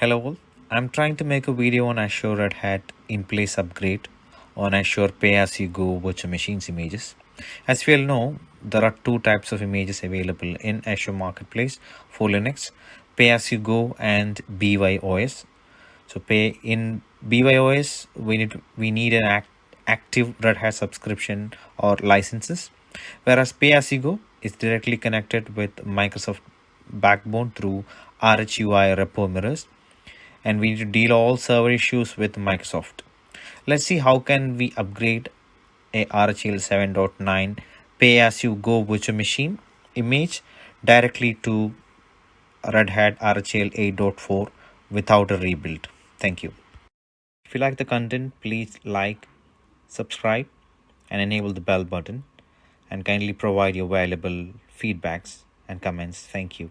Hello all, I'm trying to make a video on Azure Red Hat in-place upgrade on Azure Pay-As-You-Go virtual machines images. As we all know, there are two types of images available in Azure Marketplace for Linux, Pay-As-You-Go and BYOS. So pay in BYOS, we need we need an act, active Red Hat subscription or licenses, whereas Pay-As-You-Go is directly connected with Microsoft Backbone through RHUI repo mirrors and we need to deal all server issues with Microsoft. Let's see how can we upgrade a RHEL 7.9 pay-as-you-go virtual machine image directly to Red Hat RHEL 8.4 without a rebuild. Thank you. If you like the content, please like, subscribe and enable the bell button and kindly provide your valuable feedbacks and comments. Thank you.